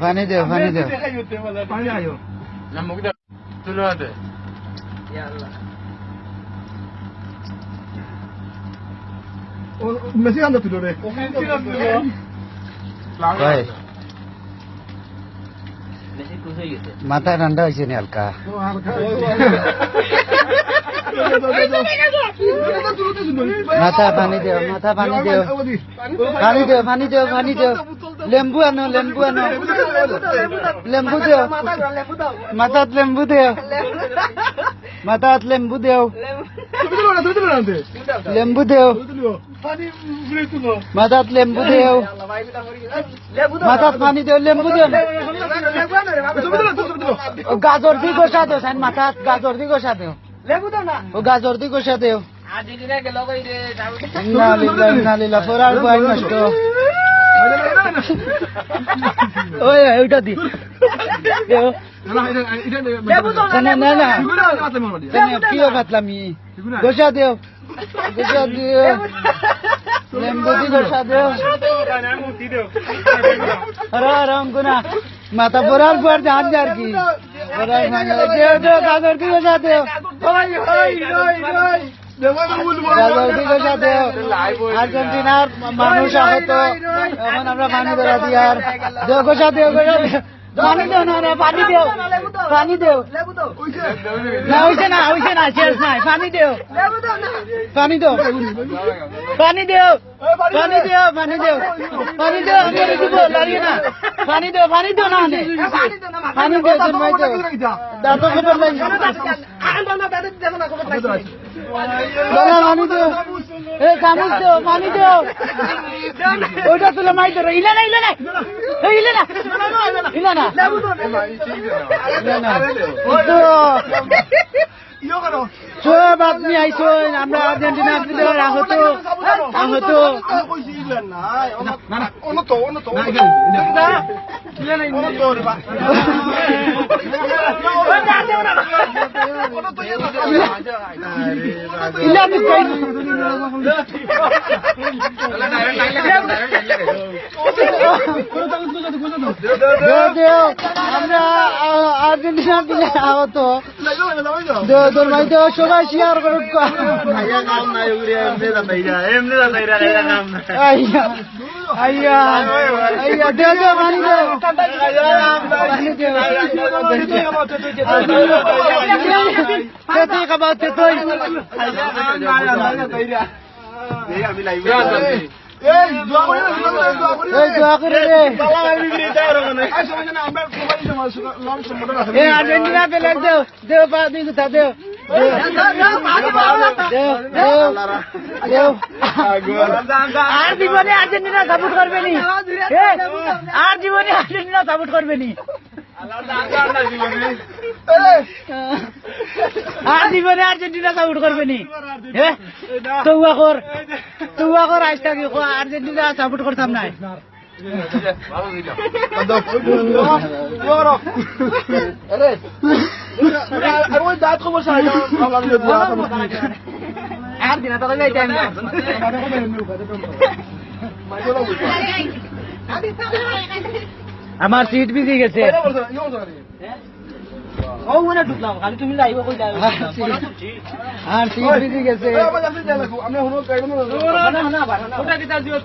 পানি দেও পানি দেও পানি আয়ো না মুখ দে তুলো হাতে ও মেসি আন্দা তুলো রে ভাই মাথা ঠান্ডা হয়েছে নি হালকা মাথা পানি দেও মাথা পানি দেও পানি দেও পানি দেও পানি দেও। লেম্বু আনো লেম্বু আনো। লেম্বু দেও মাথাত লেম্বু দেও। মাথাত লেম্বু দেও লেম্বু দেও। মাথাত লেম্বু দেও। মাথাত পানি দেও লেম্বু দেও গাজর দি গোসা দেও মাথাত গাজর দি গোসা দেও ও গাজর দি গোসা দেও ওইটা দি না না না কিও কাটলামি গোসা দেও গোসা দেও লেম্বু দি গোসা দেও আরে রঙ্গুনা মাথা বরাল পর জান যার কি বরাল দেও দেও গাজর দি গোসা দেও আর্জেন্টিনার মানুষ আহত। এখন আমরা পানি ধরা দিই আর দেও গোসা দেও গোসা দেও পানি দেও, না পানি দেও। পানি দেও। না, হইছে না হইছে না, শেষ নাই। পানি দেও। পানি দেও। পানি দেও। পানি দেও পানি দেও। পানি দেও, আমি দিব লারিয়ে না। পানি দেও পানি দেও না পানি দেও মাই দেও দাঁত খবর নাই ওইটা তুলে মাই ধরো ইলে না ইলে না ইলে না ইলে না ইলে না সব আপনি আইসন আমরা আর্জেন্টিনা প্লেয়ার আহত। আহত। ইলে আমি কই? দেও দেও আমরা আর্জেন্টিনা প্লেয়ার আহত। দেও সবাই শেয়ার করুন আইয়া আইয়া তেতুই খাবা তেতুই রে এ আর্জেন্টিনা প্লেয়ার দেও দেও পা দুই কথা দেও দেও দেও দেও আর জীবনে আর্জেন্টিনা সাপোর্ট করবে নি আর জীবনে আর্জেন্টিনা সাপোর্ট করবে নি আর জীবনে আর্জেন্টিনা সাপোর্ট করবে নি তৌয়া কর তৌয়া কর আজ থাকি করতাম না। আমার সিট বিজি গেছে ও মনে ঢুকলাম খালি তুমি যাইব কই যাইব আর সিট বিজি গেছে না না ওটা দিতা দিও